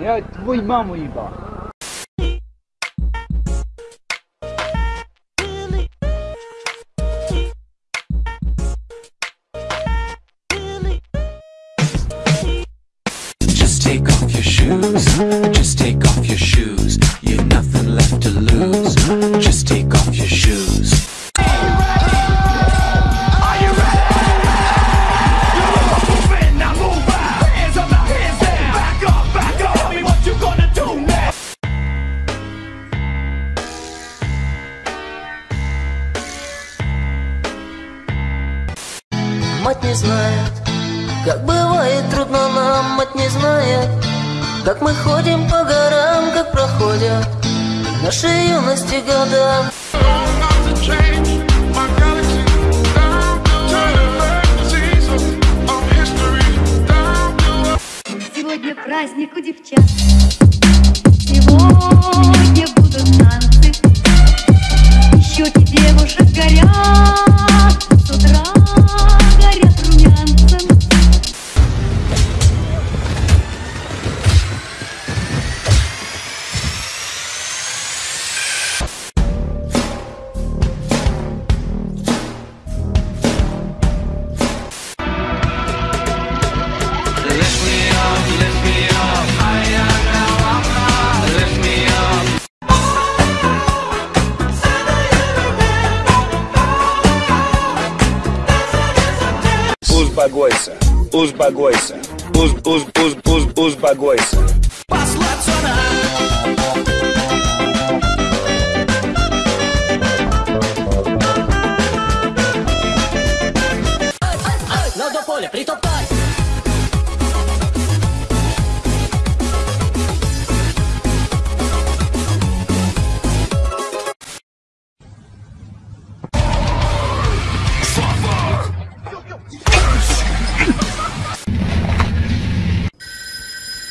Я твою маму ебал. Just take off your shoes. Just take off your shoes. You've nothing left to lose. Just take Мать не знает, как бывает трудно нам, мать не знает, как мы ходим по горам, как проходят наши юности года. Сегодня праздник у девчат. Сегодня os bagoiça, os bagoiça, os, os, os, os, os bagoiça.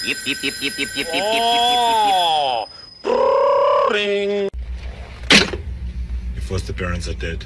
Yip, yip, yip, yip, yip, yip, yip, yip, yip, yip, yip. Parents are dead.